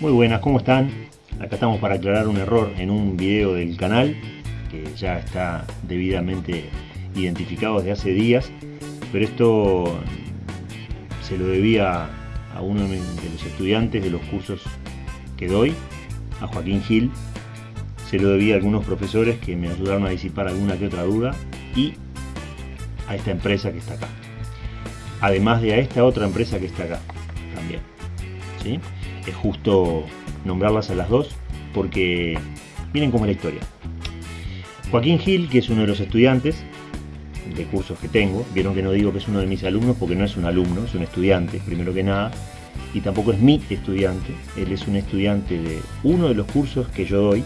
Muy buenas, ¿cómo están? Acá estamos para aclarar un error en un video del canal que ya está debidamente identificado desde hace días, pero esto se lo debía a uno de los estudiantes de los cursos que doy, a Joaquín Gil, se lo debía a algunos profesores que me ayudaron a disipar alguna que otra duda y a esta empresa que está acá. Además de a esta otra empresa que está acá también. ¿sí? Es justo nombrarlas a las dos porque miren cómo es la historia. Joaquín Gil, que es uno de los estudiantes de cursos que tengo, vieron que no digo que es uno de mis alumnos porque no es un alumno, es un estudiante, primero que nada, y tampoco es mi estudiante, él es un estudiante de uno de los cursos que yo doy.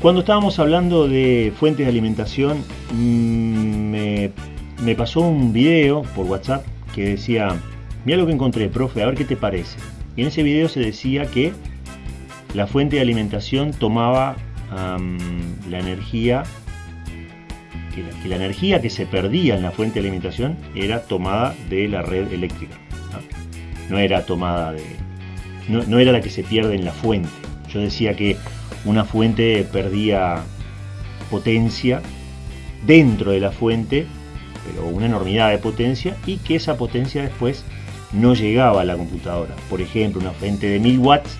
Cuando estábamos hablando de fuentes de alimentación, mm, me, me pasó un video por WhatsApp que decía, mira lo que encontré, profe, a ver qué te parece. En ese video se decía que la fuente de alimentación tomaba la energía, que la, energía que se perdía en la fuente de alimentación era tomada de la red eléctrica. No, era tomada de... No, era la que se pierde en la fuente. Yo decía que una fuente perdía potencia dentro de la fuente, pero una enormidad de potencia, y que esa potencia después no llegaba a la computadora. Por ejemplo, una fuente de 1000 watts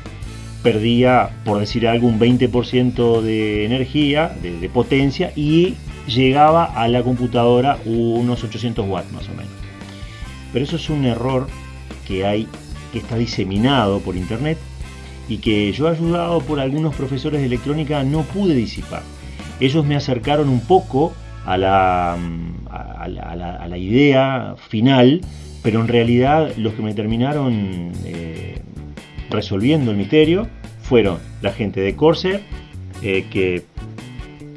perdía, por decir algo, un 20% de energía, de, potencia, y llegaba a la computadora unos 800 watts más o menos. Pero eso es un error que hay, que está diseminado por internet y que yo ayudado por algunos profesores de electrónica no pude disipar. Ellos me acercaron un poco a la, a la, idea final, pero en realidad los que me terminaron eh, resolviendo el misterio fueron la gente de Corsair, eh, que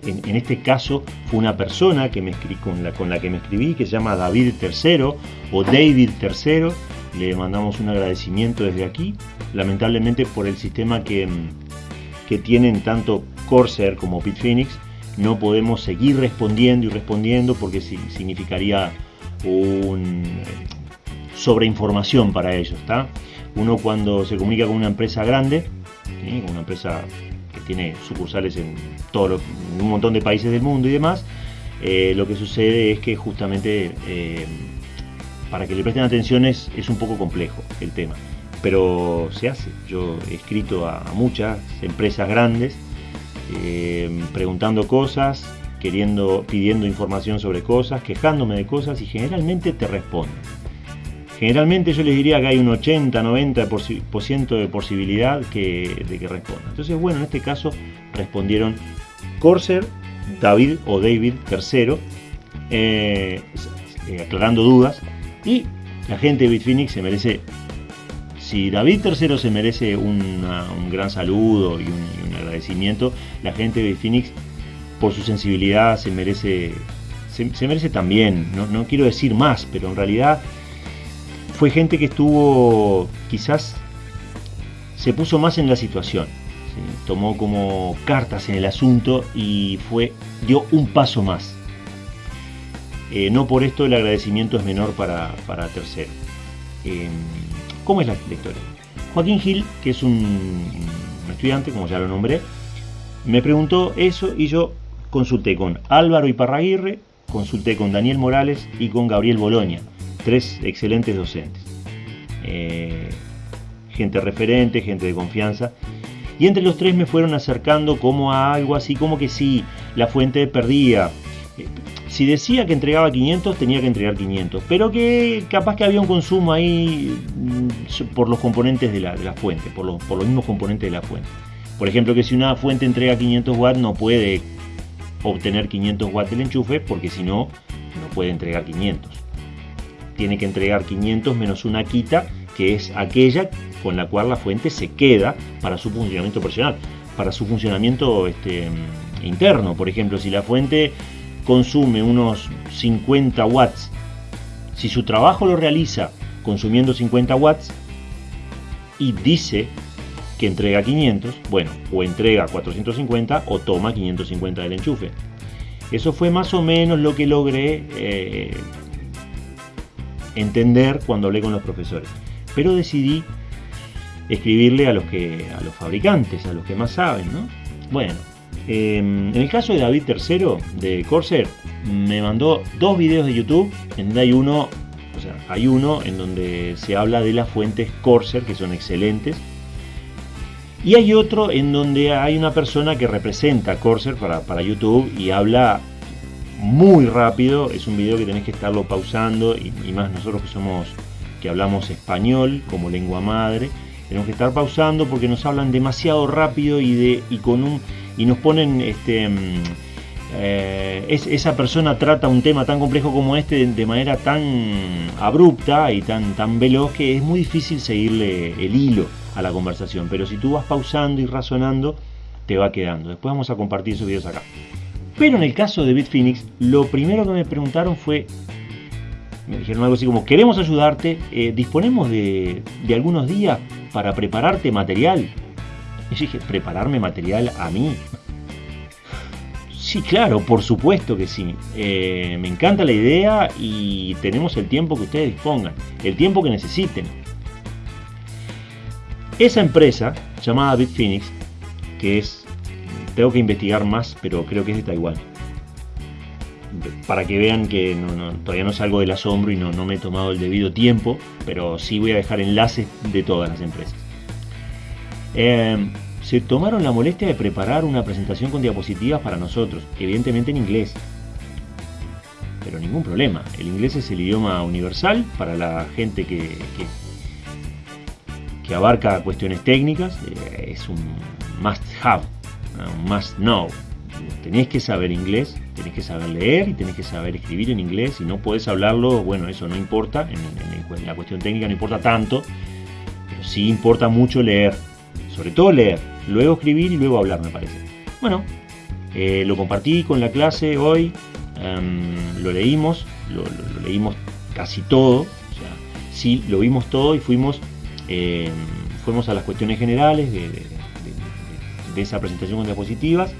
en, este caso fue una persona que me escribí, con, la, con la que me escribí, que se llama David III o David III. Le mandamos un agradecimiento desde aquí, lamentablemente por el sistema que, que tienen tanto Corsair como Bitfinex, no podemos seguir respondiendo y respondiendo porque significaría un sobreinformación para ellos. Uno cuando se comunica con una empresa grande, una empresa que tiene sucursales en, todo un montón de países del mundo y demás, eh, lo que sucede es que justamente eh, para que le presten atención es, un poco complejo el tema. Pero se hace. Yo he escrito a, muchas empresas grandes eh, preguntando cosas, queriendo, pidiendo información sobre cosas, quejándome de cosas y generalmente te responden. Generalmente yo les diría que hay un 80-90% de posibilidad de que respondan. Entonces, bueno, en este caso respondieron Corsair, David o David III, eh, aclarando dudas. Y la gente de Bitfinex se merece, si David III se merece un gran saludo y un, agradecimiento, la gente de Bitfinex por su sensibilidad se merece, se, merece también, no quiero decir más, pero en realidad fue gente que estuvo, quizás se puso más en la situación, tomó como cartas en el asunto y fue, dio un paso más. Eh, no por esto el agradecimiento es menor para, para tercero. Em, ¿Cómo es la, historia? Joaquín Gil, que es un, estudiante, como ya lo nombré, me preguntó eso y yo consulté con Álvaro Iparraguirre, consulté con Daniel Morales y con Gabriel Boloña tres excelentes docentes. Eh, gente referente, gente de confianza. Y entre los tres me fueron acercando como a algo así, como que si la fuente perdía. Eh, si decía que entregaba 500, tenía que entregar 500. Pero que capaz que había un consumo ahí mm, por los componentes de la, fuente, por los, por los mismos componentes de la fuente. Por ejemplo, que si una fuente entrega 500 watts, no puede obtener 500 watts del enchufe, porque si no, no puede entregar 500 tiene que entregar 500 menos una quita, que es aquella con la cual la fuente se queda para su funcionamiento personal, para su funcionamiento este, interno. Por ejemplo, si la fuente consume unos 50 watts, si su trabajo lo realiza consumiendo 50 watts y dice que entrega 500, bueno, o entrega 450 o toma 550 del enchufe. Eso fue más o menos lo que logré eh, entender cuando hablé con los profesores. Pero decidí escribirle a los que a los fabricantes, a los que más saben, ¿no? Bueno, em, en el caso de David III de Corsair, me mandó dos videos de YouTube, en donde hay uno, o sea, hay uno en donde se habla de las fuentes Corsair, que son excelentes, y hay otro en donde hay una persona que representa Corsair para, para YouTube y habla muy rápido, es un video que tenés que estarlo pausando y, más nosotros que somos que hablamos español como lengua madre, tenemos que estar pausando porque nos hablan demasiado rápido y, de, y, con un, y nos ponen... Este, mm, eh, es, esa persona trata un tema tan complejo como este de, de, manera tan abrupta y tan, tan veloz que es muy difícil seguirle el hilo a la conversación. Pero si tú vas pausando y razonando, te va quedando. Después vamos a compartir esos videos acá. Pero en el caso de Bitfinex, lo primero que me preguntaron fue, me dijeron algo así como, queremos ayudarte, eh, disponemos de, de, algunos días para prepararte material. Y yo dije, ¿prepararme material a mí? Sí, claro, por supuesto que sí. Eh, me encanta la idea y tenemos el tiempo que ustedes dispongan, el tiempo que necesiten. Esa empresa, llamada Bitfinex, que es, tengo que investigar más, pero creo que es de Taiwán para que vean que todavía no salgo del asombro y no, no, me he tomado el debido tiempo, pero sí voy a dejar enlaces de todas las empresas. Eh, se tomaron la molestia de preparar una presentación con diapositivas para nosotros, evidentemente en inglés. Pero ningún problema, el inglés es el idioma universal para la gente que, que, que abarca cuestiones técnicas, eh, es un must have, un must know. Tenés que saber inglés tenés que saber leer y tenés que saber escribir en inglés. Si no puedes hablarlo, bueno, eso no importa. En, la cuestión técnica no importa tanto, pero sí importa mucho leer. Sobre todo leer, luego escribir y luego hablar, me parece. Bueno, eh, lo compartí con la clase hoy, um, lo leímos, lo, leímos casi todo. Sí, lo vimos todo y fuimos, eh, fuimos a las cuestiones generales de, de, esa presentación con diapositivas.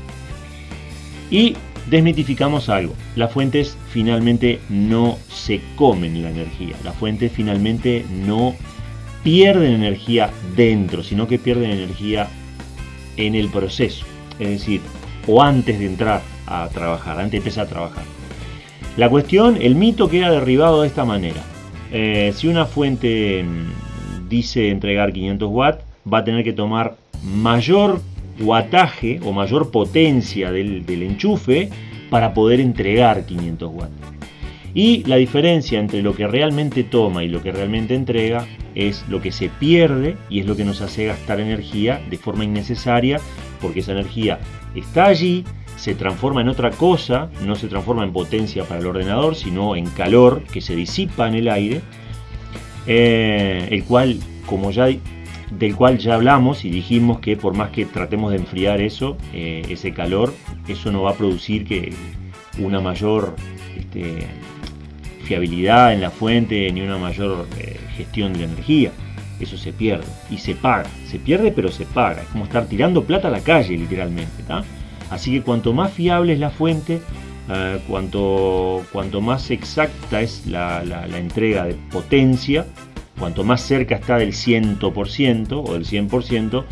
Y desmitificamos algo. Las fuentes finalmente no se comen la energía. Las fuentes finalmente no pierden energía dentro, sino que pierden energía en el proceso. Es decir, o antes de entrar a trabajar, antes de empezar a trabajar. La cuestión, el mito queda derribado de esta manera. Eh, si una fuente mm, dice entregar 500 watts, va a tener que tomar mayor wattaje o mayor potencia del, del, enchufe para poder entregar 500 watts. Y la diferencia entre lo que realmente toma y lo que realmente entrega es lo que se pierde y es lo que nos hace gastar energía de forma innecesaria porque esa energía está allí, se transforma en otra cosa, no se transforma en potencia para el ordenador, sino en calor que se disipa en el aire, eh, el cual, como ya del cual ya hablamos y dijimos que por más que tratemos de enfriar eso, eh, ese calor, eso no va a producir que una mayor este, fiabilidad en la fuente ni una mayor eh, gestión de la energía. Eso se pierde y se paga. Se pierde pero se paga. Es como estar tirando plata a la calle literalmente. Así que cuanto más fiable es la fuente, uh, cuanto, cuanto más exacta es la entrega de potencia, Cuanto más cerca está del 100% o del 100%,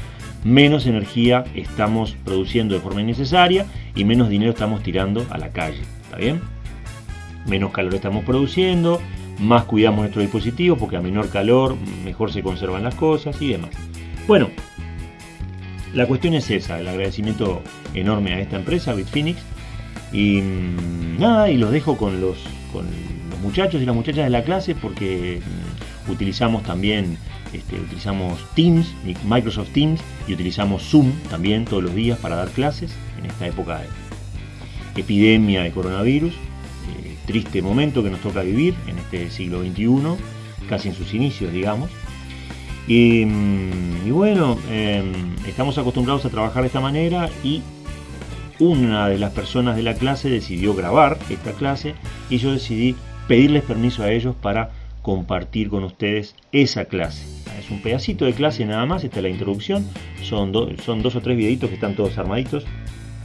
menos energía estamos produciendo de forma innecesaria y menos dinero estamos tirando a la calle. ¿Está bien? Menos calor estamos produciendo, más cuidamos nuestros dispositivos porque a menor calor mejor se conservan las cosas y demás. Bueno, la cuestión es esa, el agradecimiento enorme a esta empresa, Bitfinex. Y mmm, nada, y los dejo con los, con los muchachos y las muchachas de la clase porque utilizamos también este, utilizamos Teams, Microsoft Teams y utilizamos Zoom también todos los días para dar clases en esta época de epidemia de coronavirus, eh, triste momento que nos toca vivir en este siglo XXI, casi en sus inicios digamos. Y, y bueno, eh, estamos acostumbrados a trabajar de esta manera y una de las personas de la clase decidió grabar esta clase y yo decidí pedirles permiso a ellos para compartir con ustedes esa clase. Es un pedacito de clase nada más, esta es la introducción, son dos o tres videitos que están todos armaditos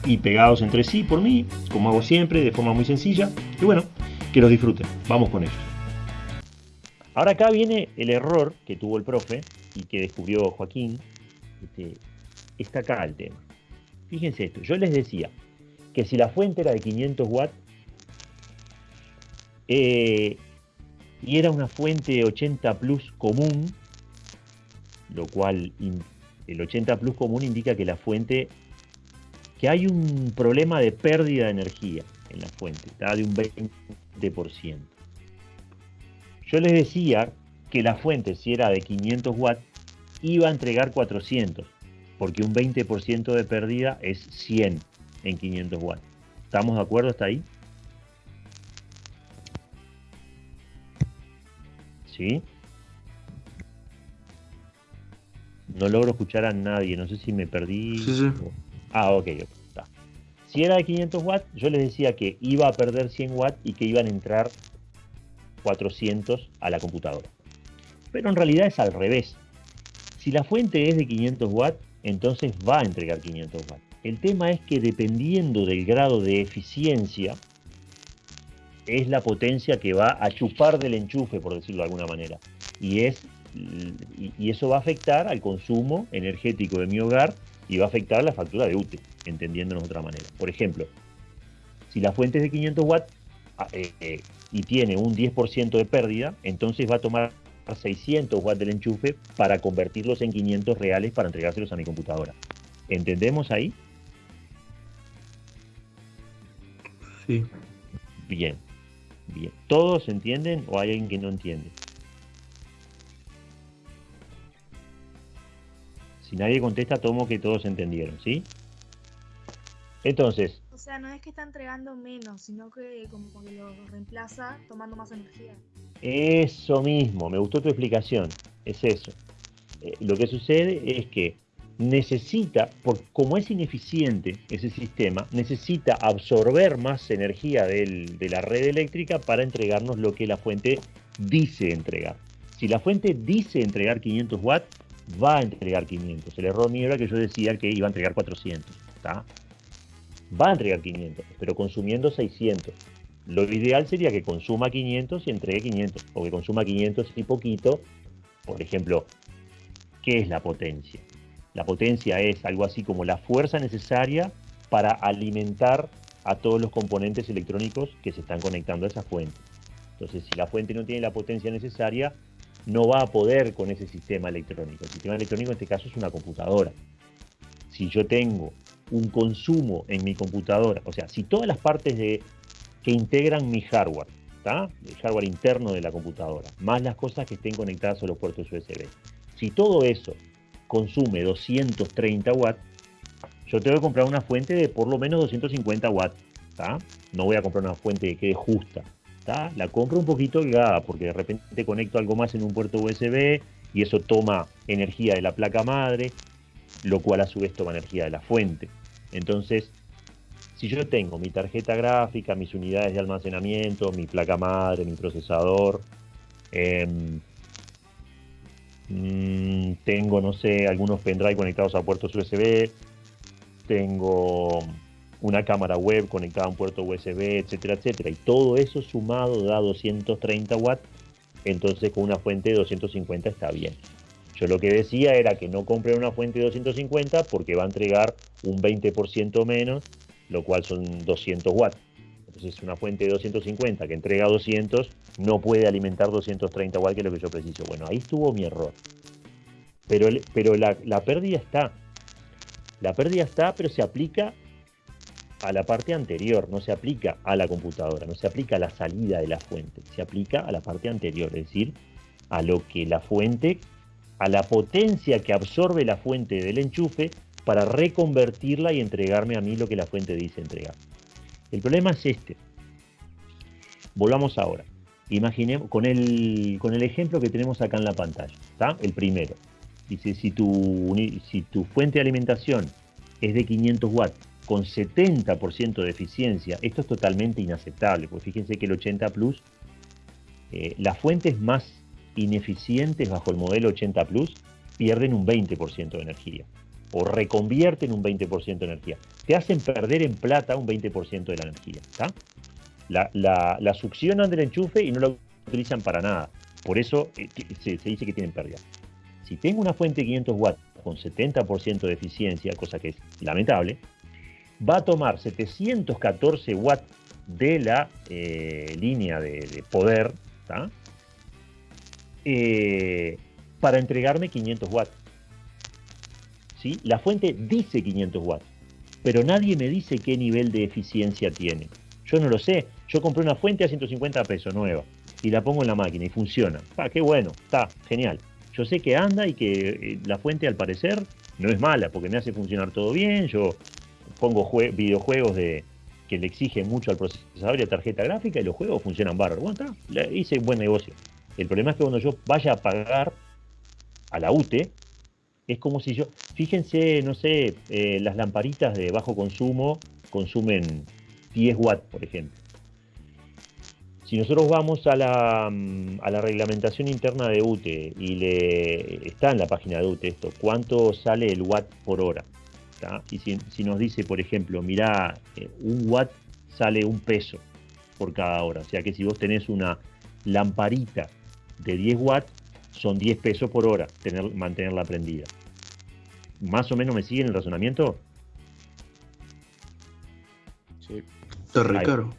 y pegados entre sí por mí, como hago siempre, de forma muy sencilla. Y bueno, que los disfruten, vamos con ellos. Ahora acá viene el error que tuvo el profe, y que descubrió Joaquín, este, está acá el tema. Fíjense esto, yo les decía que si la fuente era de 500 watts eh, y era una fuente 80 plus común, lo cual el 80 plus común indica que la fuente, que hay un problema de pérdida de energía en la fuente, está de un 20%. Yo les decía que la fuente, si era de 500 watts, iba a entregar 400, porque un 20% de pérdida es 100 en 500 watts. ¿Estamos de acuerdo hasta ahí? ¿Sí? No logro escuchar a nadie, no sé si me perdí. Ah, ok, está. Si era de 500 watts, yo les decía que iba a perder 100 watts y que iban a entrar 400 a la computadora. Pero en realidad es al revés. Si la fuente es de 500 watts, entonces va a entregar 500 watts. El tema es que dependiendo del grado de eficiencia, es la potencia que va a chupar del enchufe, por decirlo de alguna manera. Y, es, y eso va a afectar al consumo energético de mi hogar y va a afectar la factura de UTE, entendiéndonos de otra manera. Por ejemplo, si la fuente es de 500 watts ah, eh, eh, y tiene un 10% de pérdida, entonces va a tomar 600 watts del enchufe para convertirlos en 500 reales para entregárselos a mi computadora. ¿Entendemos ahí? Sí. Bien, bien. ¿Todos entienden o hay alguien que no entiende? Si nadie contesta, tomo que todos entendieron, ¿sí? Entonces. O sea, no es que está entregando menos, sino que como que lo reemplaza tomando más energía. Eso mismo, me gustó tu explicación, es eso. Eh, lo que sucede es que necesita, por, como es ineficiente ese sistema, necesita absorber más energía de la red eléctrica para entregarnos lo que la fuente dice entregar. Si la fuente dice entregar 500 watts, va a entregar 500. El error mío era que yo decía que iba a entregar 400. Va a entregar 500, pero consumiendo 600. Lo ideal sería que consuma 500 y entregue 500, o que consuma 500 y poquito. Por ejemplo, ¿qué es la potencia? La potencia es algo así como la fuerza necesaria para alimentar a todos los componentes electrónicos que se están conectando a esa fuente. Entonces, si la fuente no tiene la potencia necesaria, no va a poder con ese sistema electrónico. El sistema electrónico en este caso es una computadora. Si yo tengo un consumo en mi computadora, o sea, si todas las partes de que integran mi hardware, el hardware interno de la computadora, más las cosas que estén conectadas a los puertos USB. Si todo eso consume 230 watts, yo tengo que comprar una fuente de por lo menos 250 watts. No voy a comprar una fuente que quede justa. La compro un poquito holgada porque de repente conecto algo más en un puerto USB y eso toma energía de la placa madre, lo cual a su vez toma energía de la fuente. Entonces, si yo tengo mi tarjeta gráfica, mis unidades de almacenamiento, mi placa madre, mi procesador, em, mm, tengo, no sé, algunos pendrive conectados a puertos USB, tengo una cámara web conectada a un puerto USB, etcétera, etcétera, y todo eso sumado da 230 watts, entonces con una fuente de 250 está bien. Yo lo que decía era que no compren una fuente de 250 porque va a entregar un 20% menos lo cual son 200 watts. Entonces una fuente de 250 que entrega 200 no puede alimentar 230 watts, que lo que yo preciso. Bueno, ahí estuvo mi error. Pero, pero la, la pérdida está. La pérdida está, pero se aplica a la parte anterior, no se aplica a la computadora, no se aplica a la salida de la fuente, se aplica a la parte anterior, es decir, a lo que la fuente, a la potencia que absorbe la fuente del enchufe para reconvertirla y entregarme a mí lo que la fuente dice entregar. El problema es este. Volvamos ahora. Imaginemos con el, con el ejemplo que tenemos acá en la pantalla. ¿está? El primero. Dice, si tu, si tu fuente de alimentación es de 500 watts con 70% de eficiencia, esto es totalmente inaceptable, porque fíjense que el 80 Plus, eh, las fuentes más ineficientes bajo el modelo 80 Plus pierden un 20% de energía o reconvierten un 20% de energía. Te hacen perder en plata un 20% de la energía. La, succionan del enchufe y no lo utilizan para nada. Por eso eh, se, dice que tienen pérdida. Si tengo una fuente de 500 watts con 70% de eficiencia, cosa que es lamentable, va a tomar 714 watts de la eh, línea de, poder eh, para entregarme 500 watts. ¿Sí? La fuente dice 500 watts, pero nadie me dice qué nivel de eficiencia tiene. Yo no lo sé. Yo compré una fuente a 150 pesos nueva y la pongo en la máquina y funciona. Ah, qué bueno, está genial. Yo sé que anda y que eh, la fuente al parecer no es mala porque me hace funcionar todo bien. Yo pongo videojuegos de, que le exigen mucho al procesador y a tarjeta gráfica y los juegos funcionan bárbaro. Bueno, hice buen negocio. El problema es que cuando yo vaya a pagar a la UTE, es como si yo, fíjense, no sé, eh, las lamparitas de bajo consumo consumen 10 watts, por ejemplo. Si nosotros vamos a la, mm, a la reglamentación interna de UTE y le está en la página de UTE esto, cuánto sale el watt por hora. Y si, nos dice, por ejemplo, mira, eh, un watt sale un peso por cada hora. O sea que si vos tenés una lamparita de 10 watts, son 10 pesos por hora tener, mantenerla prendida. ¿Más o menos me siguen el razonamiento? Sí. Está re caro.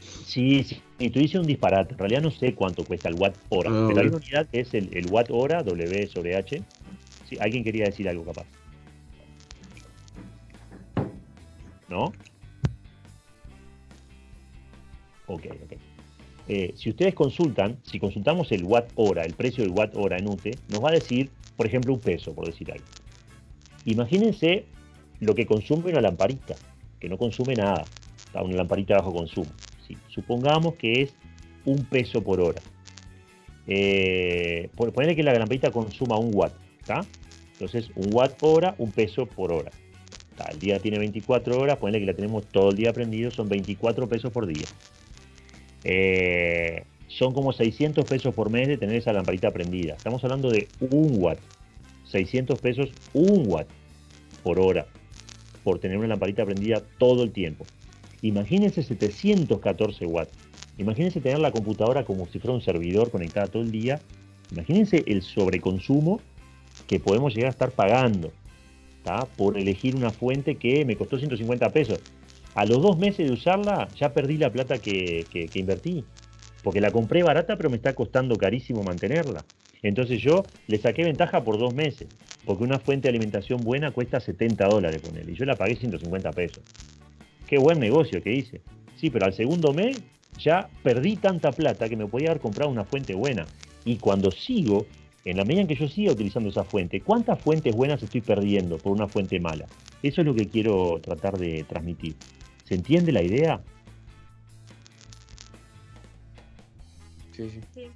Sí, sí. Y tú dices un disparate. En realidad no sé cuánto cuesta el watt hora. Ah, pero hay una unidad que es el, watt hora, W sobre H. Sí, alguien quería decir algo capaz. ¿No? Ok, ok. Eh, si ustedes consultan, si consultamos el watt hora, el precio del watt hora en UTE, nos va a decir, por ejemplo, un peso, por decir algo. Imagínense lo que consume una lamparita, que no consume nada, una lamparita bajo consumo. Supongamos que es un peso por hora. Eh, que la lamparita consuma un watt, Entonces, un watt hora, un peso por hora. El día tiene 24 horas, ponle que la tenemos todo el día prendido, son 24 pesos por día. Eh, son como 600 pesos por mes de tener esa lamparita prendida. Estamos hablando de un watt. 600 pesos, un watt por hora por tener una lamparita prendida todo el tiempo. Imagínense 714 watts. Imagínense tener la computadora como si fuera un servidor conectada todo el día. Imagínense el sobreconsumo que podemos llegar a estar pagando por elegir una fuente que me costó 150 pesos. A los dos meses de usarla ya perdí la plata que, invertí. Porque la compré barata pero me está costando carísimo mantenerla. Entonces yo le saqué ventaja por dos meses. Porque una fuente de alimentación buena cuesta 70 dólares con él. Y yo la pagué 150 pesos. Qué buen negocio que hice. Sí, pero al segundo mes ya perdí tanta plata que me podía haber comprado una fuente buena. Y cuando sigo, en la medida en que yo siga utilizando esa fuente, ¿cuántas fuentes buenas estoy perdiendo por una fuente mala? Eso es lo que quiero tratar de transmitir. ¿Se entiende la idea? Sí, sí.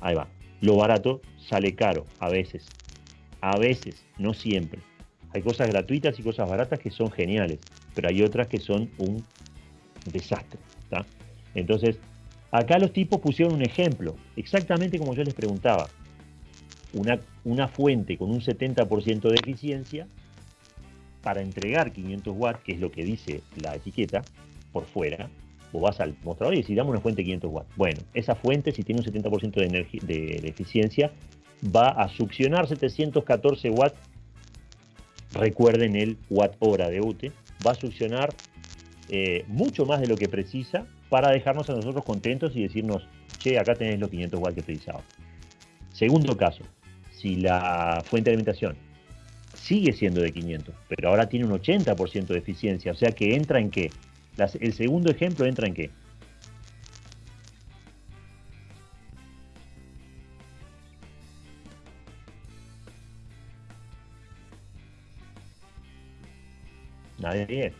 Ahí va. Lo barato sale caro, a veces. A veces, no siempre. Hay cosas gratuitas y cosas baratas que son geniales pero hay otras que son un desastre. Entonces, acá los tipos pusieron un ejemplo, exactamente como yo les preguntaba. Una, una fuente con un 70% de eficiencia para entregar 500 watts, que es lo que dice la etiqueta, por fuera, vos vas al mostrador y decís, dame una fuente de 500 watts. Bueno, esa fuente, si tiene un 70% de, de, de eficiencia, va a succionar 714 watts. Recuerden el watt hora de UTE, va a succionar eh, mucho más de lo que precisa para dejarnos a nosotros contentos y decirnos, che, acá tenés los 500 watts que precisaba. Segundo caso, si la fuente de alimentación sigue siendo de 500, pero ahora tiene un 80% de eficiencia, o sea que entra en qué? El segundo ejemplo entra en qué? Nadie.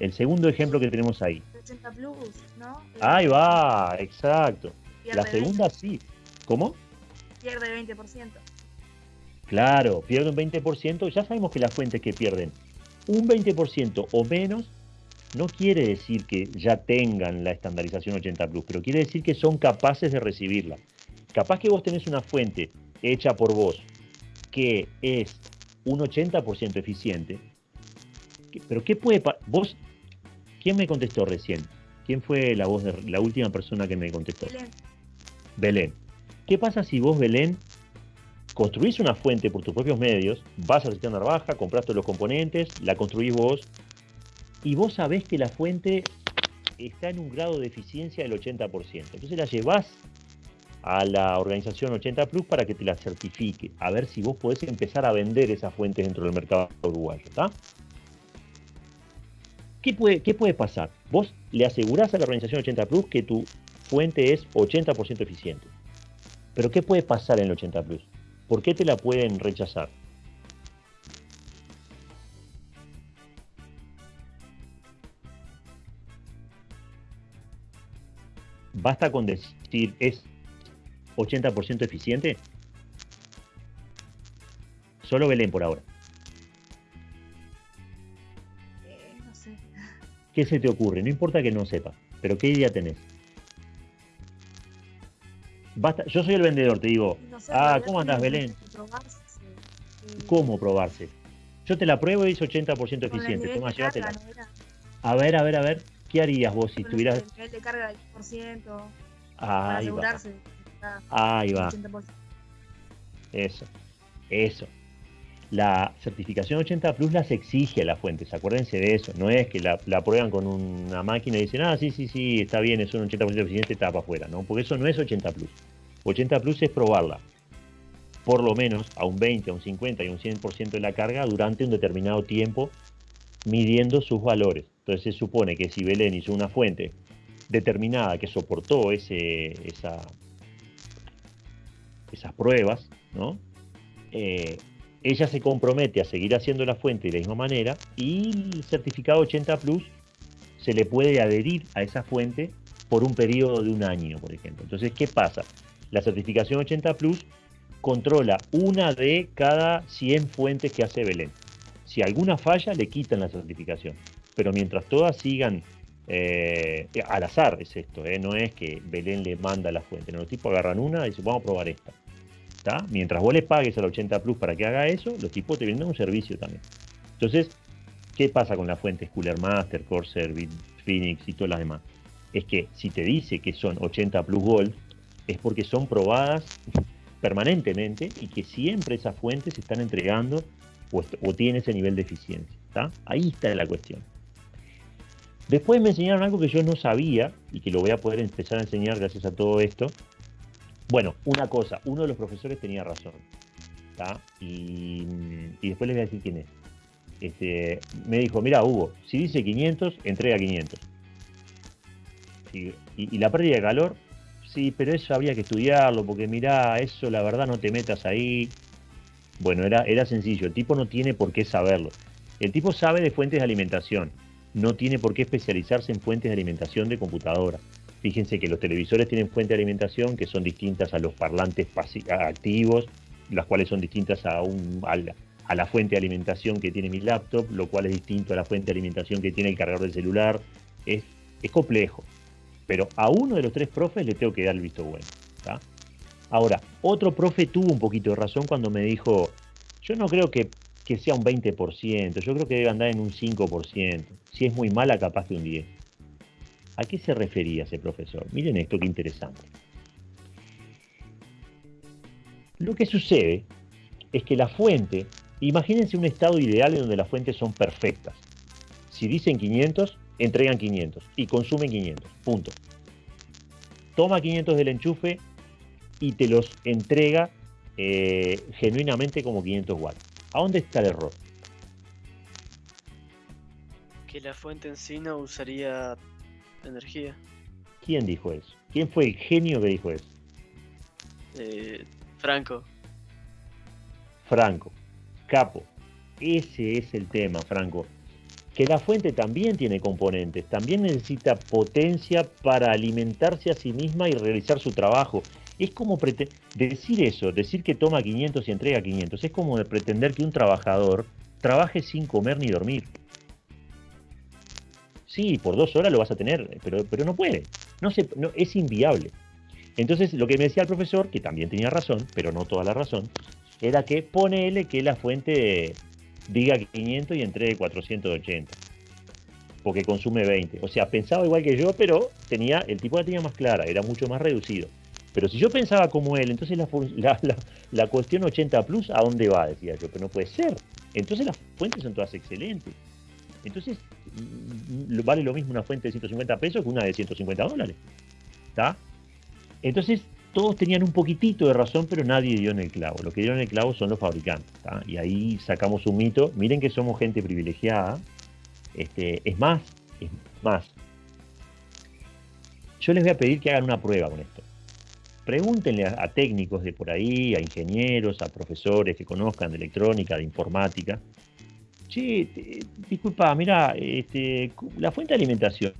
El segundo ejemplo que tenemos ahí. 80 Plus, ¿no? Ahí va, exacto. la segunda sí. ¿Cómo? Pierde 20%. Claro, pierde un 20%. Ya sabemos que las fuentes que pierden un 20% o menos no quiere decir que ya tengan la estandarización 80 Plus, pero quiere decir que son capaces de recibirla. Capaz que vos tenés una fuente hecha por vos que es un 80% eficiente, pero ¿qué puede vos quién me contestó recién? ¿Quién fue la voz de la última persona que me contestó? Belén. Belén. ¿Qué pasa si vos Belén construís una fuente por tus propios medios, vas a la cisterna baja, compras todos los componentes, la construís vos, y vos sabés que la fuente está en un grado de eficiencia del 80%. Entonces la llevas a la organización 80 Plus para que te la certifique, a ver si vos podés empezar a vender esas fuentes dentro del mercado uruguayo. ¿Qué puede, ¿Qué puede pasar? Vos le asegurás a la organización 80 Plus que tu fuente es 80% eficiente. Pero ¿qué puede pasar en el 80 Plus? ¿Por qué te la pueden rechazar? ¿Basta con decir es 80% eficiente? Solo Belén por ahora. Eh, no sé. ¿Qué se te ocurre? No importa que no sepas, pero ¿qué idea tenés? Basta, yo soy el vendedor, te digo, No sé, ah, ¿cómo andás, Belén? probarse, ¿Cómo probarse? Yo te la pruebo y es 80% con el eficiente. ¿no era? A ver, a ver, a ver, ¿qué harías vos si Con estuvieras... El nivel de carga del 10% para Ahí va, asegurarse. que está ahí va, 80%. eso, eso. La certificación 80 Plus las exige a las fuentes, acuérdense de eso. No es que la, la prueban con una máquina y dicen, ah, sí, sí, sí, está bien, es un 80% eficiente, está para afuera, ¿no? Porque eso no es 80 Plus. 80 Plus es probarla, por lo menos a un 20, a un 50 y un 100% de la carga durante un determinado tiempo, midiendo sus valores. Entonces se supone que si Belén hizo una fuente determinada que soportó esas pruebas. Eh, ella se compromete a seguir haciendo la fuente de la misma manera y el certificado 80 Plus se le puede adherir a esa fuente por un periodo de un año, por ejemplo. Entonces, ¿qué pasa? La certificación 80 Plus controla una de cada 100 fuentes que hace Belén. Si alguna falla, le quitan la certificación. Pero mientras todas sigan eh, al azar, es esto, eh, no es que Belén le manda la fuente. Los tipos agarran una y dicen, vamos a probar esta. ¿Tá? Mientras vos le pagues al 80 Plus para que haga eso, los tipos te venden un servicio también. Entonces, ¿qué pasa con las fuentes Cooler Master, Corsair, Phoenix y todas las demás? Es que si te dice que son 80 Plus Gold, es porque son probadas permanentemente y que siempre esas fuentes están entregando o, o tienen ese nivel de eficiencia. ¿tá? Ahí está la cuestión. Después me enseñaron algo que yo no sabía y que lo voy a poder empezar a enseñar gracias a todo esto. Bueno, una cosa, uno de los profesores tenía razón. Y, y después les voy a decir quién es. Este, me dijo, mira Hugo, si dice 500, entrega 500. Sí, y, la pérdida de calor, sí, pero eso habría que estudiarlo, porque mirá, eso la verdad no te metas ahí. Bueno, era, era sencillo, el tipo no tiene por qué saberlo. El tipo sabe de fuentes de alimentación, no tiene por qué especializarse en fuentes de alimentación de computadora. Fíjense que los televisores tienen fuentes de alimentación que son distintas a los parlantes activos, las cuales son distintas a, un, a, la, fuente de alimentación que tiene mi laptop, lo cual es distinto a la fuente de alimentación que tiene el cargador del celular. Es, complejo. Pero a uno de los tres profes le tengo que dar el visto bueno. Ahora, otro profe tuvo un poquito de razón cuando me dijo, yo no creo que, que sea un 20%, yo creo que debe andar en un 5%. Si es muy mala, capaz que un 10%. ¿A qué se refería ese profesor? Miren esto, qué interesante. Lo que sucede es que la fuente, imagínense un estado ideal en donde las fuentes son perfectas. Si dicen 500, entregan 500 y consumen 500. Punto. Toma 500 del enchufe y te los entrega eh, genuinamente como 500 watts. ¿A dónde está el error? Que la fuente en sí no usaría energía. ¿Quién dijo eso? ¿Quién fue el genio que dijo eso? Eh, Franco. Franco. Capo. Ese es el tema, Franco. Que la fuente también tiene componentes, también necesita potencia para alimentarse a sí misma y realizar su trabajo. Es como decir eso, decir que toma 500 y entrega 500, es como de pretender que un trabajador trabaje sin comer ni dormir. Sí, por dos horas lo vas a tener, pero, pero no puede. No se, es inviable. Entonces, lo que me decía el profesor, que también tenía razón, pero no toda la razón, era que ponele que la fuente diga 500 y entregue 480. Porque consume 20. O sea, pensaba igual que yo, pero tenía, el tipo la tenía más clara, era mucho más reducido. Pero si yo pensaba como él, entonces la, cuestión 80 plus, ¿a dónde va? Decía yo, pero no puede ser. Entonces las fuentes son todas excelentes. Entonces mm, mm, vale lo mismo una fuente de 150 pesos que una de 150 dólares. ¿Está? Entonces todos tenían un poquitito de razón, pero nadie dio en el clavo. Lo que dieron en el clavo son los fabricantes. Y ahí sacamos un mito. Miren que somos gente privilegiada. Este, es más, es más. Yo les voy a pedir que hagan una prueba con esto. Pregúntenle a, técnicos de por ahí, a ingenieros, a profesores que conozcan de electrónica, de informática. Che, te- disculpa, mira, este, la fuente de alimentación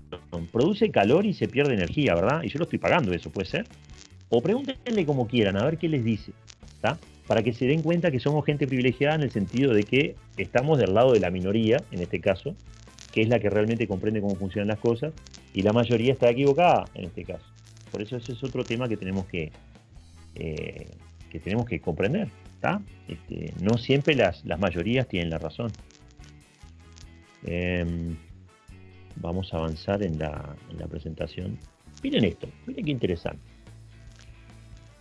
produce calor y se pierde energía, ¿verdad? Y yo lo estoy pagando eso, ¿puede ser? O pregúntenle como quieran, a ver qué les dice, ¿está? Para que se den cuenta que somos gente privilegiada en el sentido de que estamos del lado de la minoría, en este caso, que es la que realmente comprende cómo funcionan las cosas, y la mayoría está equivocada en este caso. Por eso ese es otro tema que tenemos que, eh, que tenemos que comprender. Este, no siempre las, las mayorías tienen la razón. Em, vamos a avanzar en la, en la presentación. Miren esto, miren qué interesante.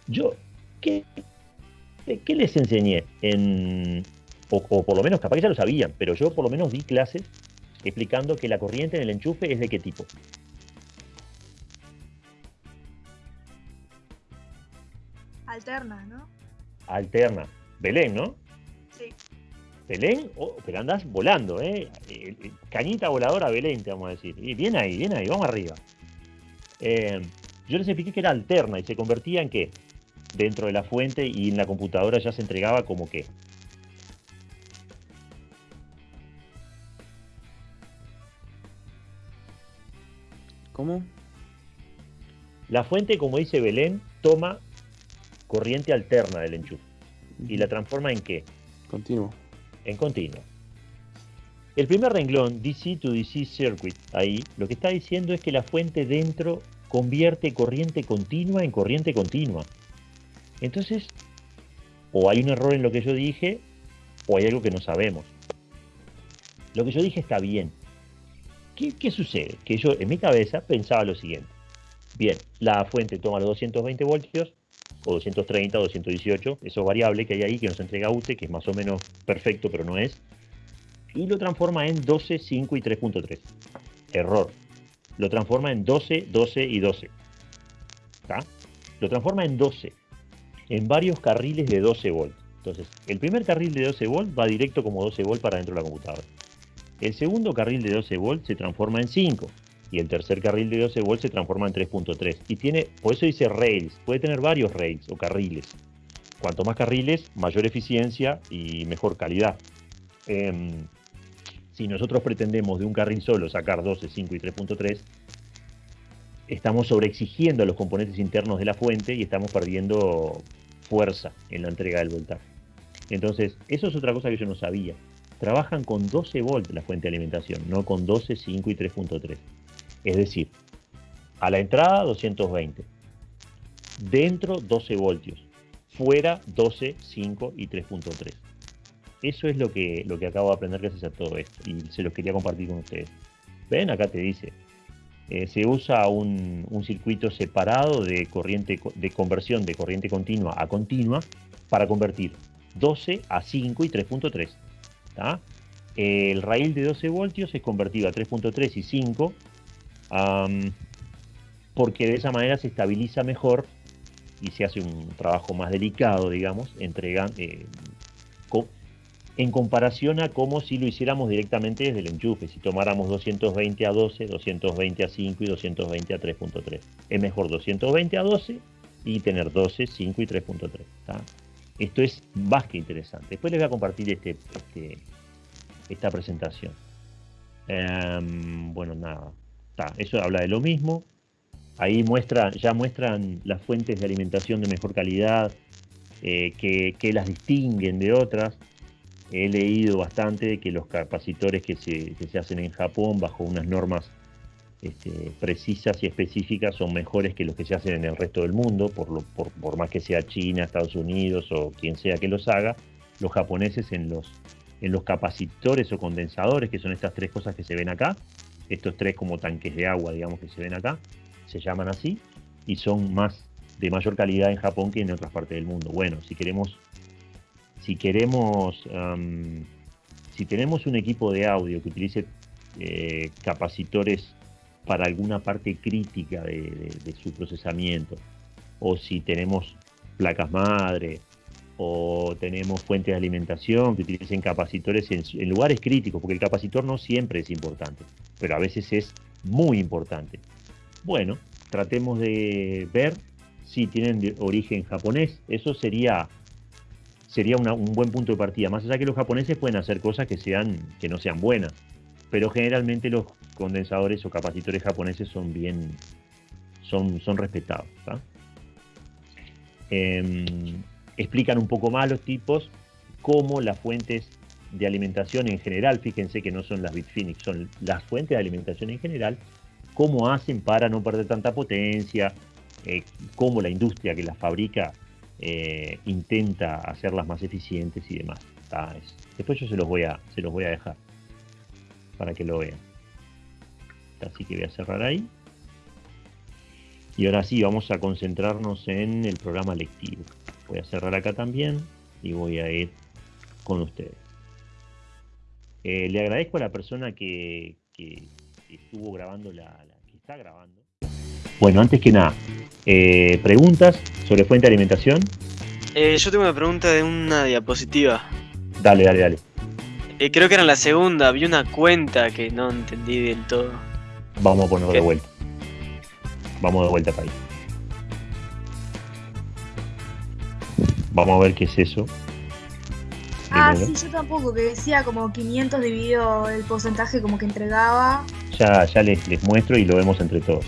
Yo, ¿qué, qué les enseñé? En, o, o por lo menos, capaz que ya lo sabían, pero yo por lo menos di clases explicando que la corriente en el enchufe es de qué tipo. Alterna, ¿no? Alterna. Belén, ¿no? Sí. Belén, oh, pero andás volando, ¿eh? Eh, eh, Cañita voladora Belén, te vamos a decir. Y bien ahí, bien ahí, vamos arriba. Eh, yo les expliqué que era alterna y se convertía en qué? Dentro de la fuente y en la computadora ya se entregaba como qué. ¿Cómo? La fuente, como dice Belén, toma corriente alterna del enchufe y la transforma en qué? Continuo. en continuo. El primer renglón, DC to DC circuit, ahí, lo que está diciendo es que la fuente dentro convierte corriente continua en corriente continua. Entonces, o hay un error en lo que yo dije, o hay algo que no sabemos. Lo que yo dije está bien. ¿Qué, qué sucede? Que yo en mi cabeza pensaba lo siguiente. Bien, la fuente toma los 220 voltios, o 230, 218, eso variable que hay ahí que nos entrega UTE, que es más o menos perfecto, pero no es, y lo transforma en 12, 5 y 3.3. Error. Lo transforma en 12, 12 y 12. ¿Está? Lo transforma en 12, en varios carriles de 12 volts. Entonces, el primer carril de 12 volts va directo como 12 volts para dentro de la computadora. El segundo carril de 12 volts se transforma en 5 y el tercer carril de 12 volts se transforma en 3.3. Y tiene, por eso dice rails, puede tener varios rails o carriles. Cuanto más carriles, mayor eficiencia y mejor calidad. Em, si nosotros pretendemos de un carril solo sacar 12, 5 y 3.3, estamos sobreexigiendo a los componentes internos de la fuente y estamos perdiendo fuerza en la entrega del voltaje. Entonces, eso es otra cosa que yo no sabía. Trabajan con 12 volts la fuente de alimentación, no con 12, 5 y 3.3. Es decir, a la entrada 220, dentro 12 voltios, fuera 12, 5 y 3.3. Eso es lo que, lo que acabo de aprender gracias a todo esto y se los quería compartir con ustedes. Ven, acá te dice, eh, se usa un, un circuito separado de, corriente, co- de conversión de corriente continua a continua para convertir 12 a 5 y 3.3. ¿tá? El raíl de 12 voltios es convertido a 3.3 y 5 porque de esa manera se estabiliza mejor y se hace un trabajo más delicado, digamos, eh, en comparación a como si lo hiciéramos directamente desde el enchufe, si tomáramos 220 a 12, 220 a 5 y 220 a 3.3. Es mejor 220 a 12 y tener 12, 5 y 3.3. ¿tá? Esto es más que interesante. Después les voy a compartir este, este- esta presentación. Em, bueno, nada. Eso habla de lo mismo. Ahí muestra, ya muestran las fuentes de alimentación de mejor calidad, eh, que, que las distinguen de otras. He leído bastante que los capacitores que se, que se hacen en Japón bajo unas normas este, precisas y específicas son mejores que los que se hacen en el resto del mundo, por, lo- por, por más que sea China, Estados Unidos o quien sea que los haga. Los japoneses en los, en los capacitores o condensadores, que son estas tres cosas que se ven acá, estos tres como tanques de agua, digamos, que se ven acá, se llaman así, y son más de mayor calidad en Japón que en otras partes del mundo. Bueno, si queremos, si queremos, si tenemos un equipo de audio que utilice eh, capacitores para alguna parte crítica de- de su procesamiento, o si tenemos placas madre, o tenemos fuentes de alimentación que utilicen capacitores en, lugares críticos, porque el capacitor no siempre es importante, pero a veces es muy importante. Bueno, tratemos de ver si tienen origen japonés. Eso sería, sería un buen punto de partida. Más allá que los japoneses pueden hacer cosas que, sean, que no sean buenas, pero generalmente los condensadores o capacitores japoneses son bien, son, son respetados. Explican un poco más los tipos, cómo las fuentes de alimentación en general, fíjense que no son las Bitfinex, son las fuentes de alimentación en general, cómo hacen para no perder tanta potencia, eh, cómo la industria que las fabrica eh, intenta hacerlas más eficientes y demás. Ah, es- después yo se los voy a, se los voy a dejar para que lo vean. Así que voy a cerrar ahí. Y ahora sí, vamos a concentrarnos en el programa lectivo. Voy a cerrar acá también y voy a ir con ustedes. Eh, le agradezco a la persona que, que estuvo grabando la, la- que está grabando. Bueno, antes que nada, eh, preguntas sobre fuente de alimentación. Eh, yo tengo una pregunta de una diapositiva. Dale, dale, dale. Eh, creo que era en la segunda, vi una cuenta que no entendí del todo. Vamos a ponerlo de vuelta. Vamos de vuelta para ahí. Vamos a ver qué es eso. Ah, Primero. sí, yo tampoco, que decía como 500 dividido el porcentaje como que entregaba. Ya, ya les, les muestro y lo vemos entre todos.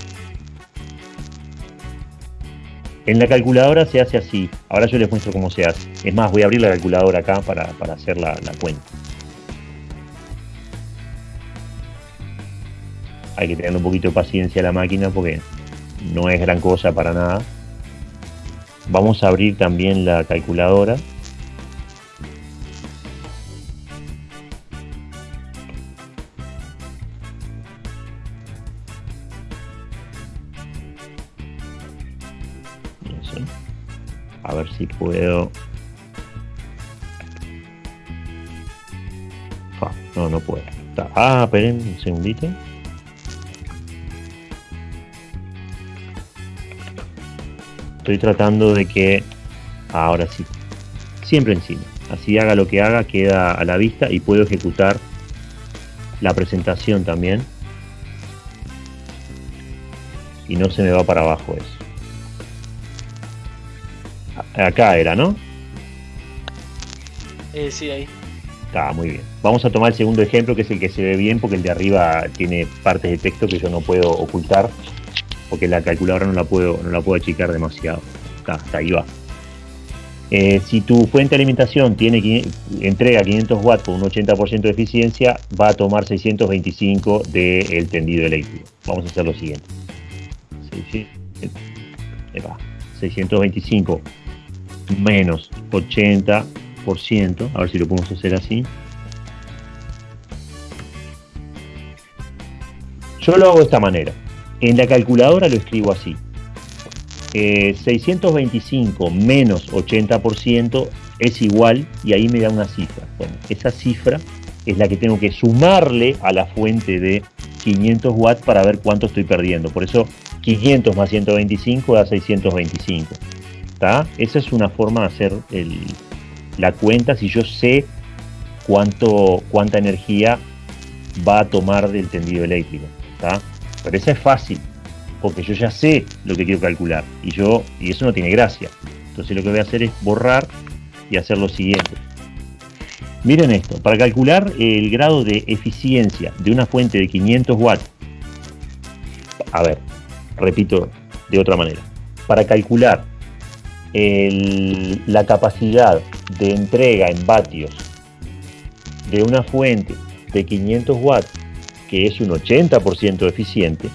En la calculadora se hace así. Ahora yo les muestro cómo se hace. Es más, voy a abrir la calculadora acá para, para hacer la, la cuenta. Hay que tener un poquito de paciencia a la máquina porque no es gran cosa para nada. Vamos a abrir también la calculadora. A ver si puedo. No, no puedo. Ah, esperen un segundito. Estoy tratando de que. Ahora sí. Siempre encima. Así haga lo que haga, queda a la vista y puedo ejecutar la presentación también. Y no se me va para abajo eso. Acá era, ¿no? Eh, sí, ahí. Está muy bien. Vamos a tomar el segundo ejemplo, que es el que se ve bien, porque el de arriba tiene partes de texto que yo no puedo ocultar, porque la calculadora no la puedo, no la puedo achicar demasiado. Está, hasta ahí va. Eh, si tu fuente de alimentación tiene, entrega 500 watts con un 80% de eficiencia, va a tomar 625 del tendido eléctrico. Vamos a hacer lo siguiente. 600, ahí va. 625 menos 80%, a ver si lo podemos hacer así. Yo lo hago de esta manera. En la calculadora lo escribo así. Eh, 625 menos 80% es igual y ahí me da una cifra. Bueno, esa cifra es la que tengo que sumarle a la fuente de 500 watts para ver cuánto estoy perdiendo. Por eso 500 más 125 da 625. ¿Está? Esa es una forma de hacer la cuenta si yo sé cuánto, cuánta energía va a tomar del tendido eléctrico. Pero esa es fácil, porque yo ya sé lo que quiero calcular y, yo, y eso no tiene gracia. Entonces lo que voy a hacer es borrar y hacer lo siguiente. Miren esto, para calcular el grado de eficiencia de una fuente de 500 watts, a ver, repito de otra manera, para calcular la capacidad de entrega en vatios de una fuente de 500 watts, que es un 80% eficiente,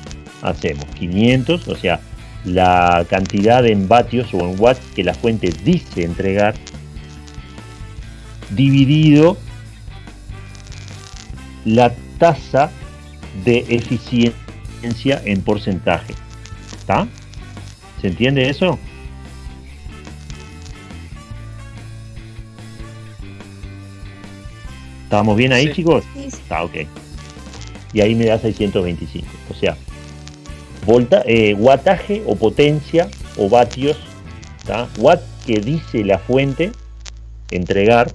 hacemos 500, o sea, la cantidad en vatios o en watts que la fuente dice entregar, dividido la tasa de eficiencia en porcentaje. ¿Está? ¿Se entiende eso? ¿Estamos bien ahí, sí. chicos? Sí. Está, ah, ok. Y ahí me da 625. O sea, volta, eh, wattaje o potencia o vatios, ¿tá? watt que dice la fuente, entregar,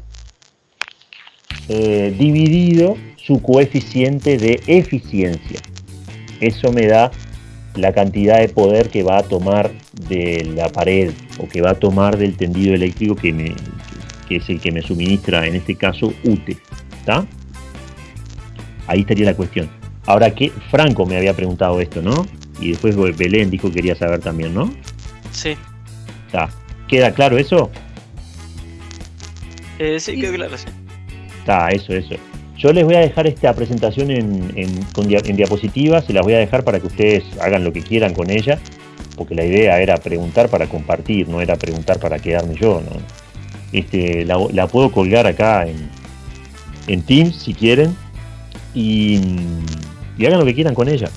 eh, dividido su coeficiente de eficiencia. Eso me da la cantidad de poder que va a tomar de la pared o que va a tomar del tendido eléctrico que, me, que es el que me suministra, en este caso, UTE. Ahí estaría la cuestión. Ahora que Franco me había preguntado esto, ¿no? Y después Belén dijo que quería saber también, ¿no? Sí. ¿Está? ¿Queda claro eso? Eh, sí, quedó claro, sí. Está, eso, eso. Yo les voy a dejar esta presentación en, en- con dia- en diapositivas, se las voy a dejar para que ustedes hagan lo que quieran con ella, porque la idea era preguntar para compartir, no era preguntar para quedarme yo, ¿no? Este, la, la puedo colgar acá en, en Teams si quieren y, hagan lo que quieran con ella.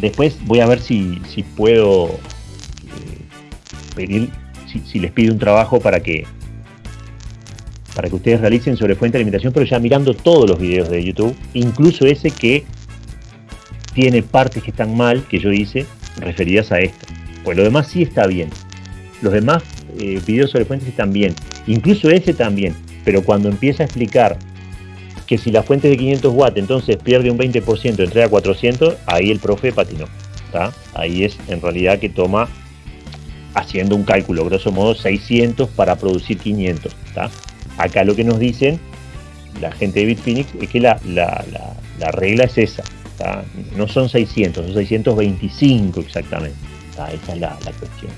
Después voy a ver si, si puedo eh, pedir, si, si les pido un trabajo para que para que ustedes realicen sobre fuente de alimentación, pero ya mirando todos los videos de YouTube, incluso ese que tiene partes que están mal, que yo hice, referidas a esto. Pues lo demás sí está bien. Los demás eh, videos sobre fuentes están bien. Incluso ese también. Pero cuando empieza a explicar que si la fuente es de 500 watts, entonces pierde un 20%, entrega a 400, ahí el profe patinó. ¿tá? Ahí es en realidad que toma, haciendo un cálculo, grosso modo, 600 para producir 500. ¿tá? Acá lo que nos dicen la gente de Bitfinex es que la, la- la- la regla es esa. No son 600, son 625 exactamente. Esa es la cuestión.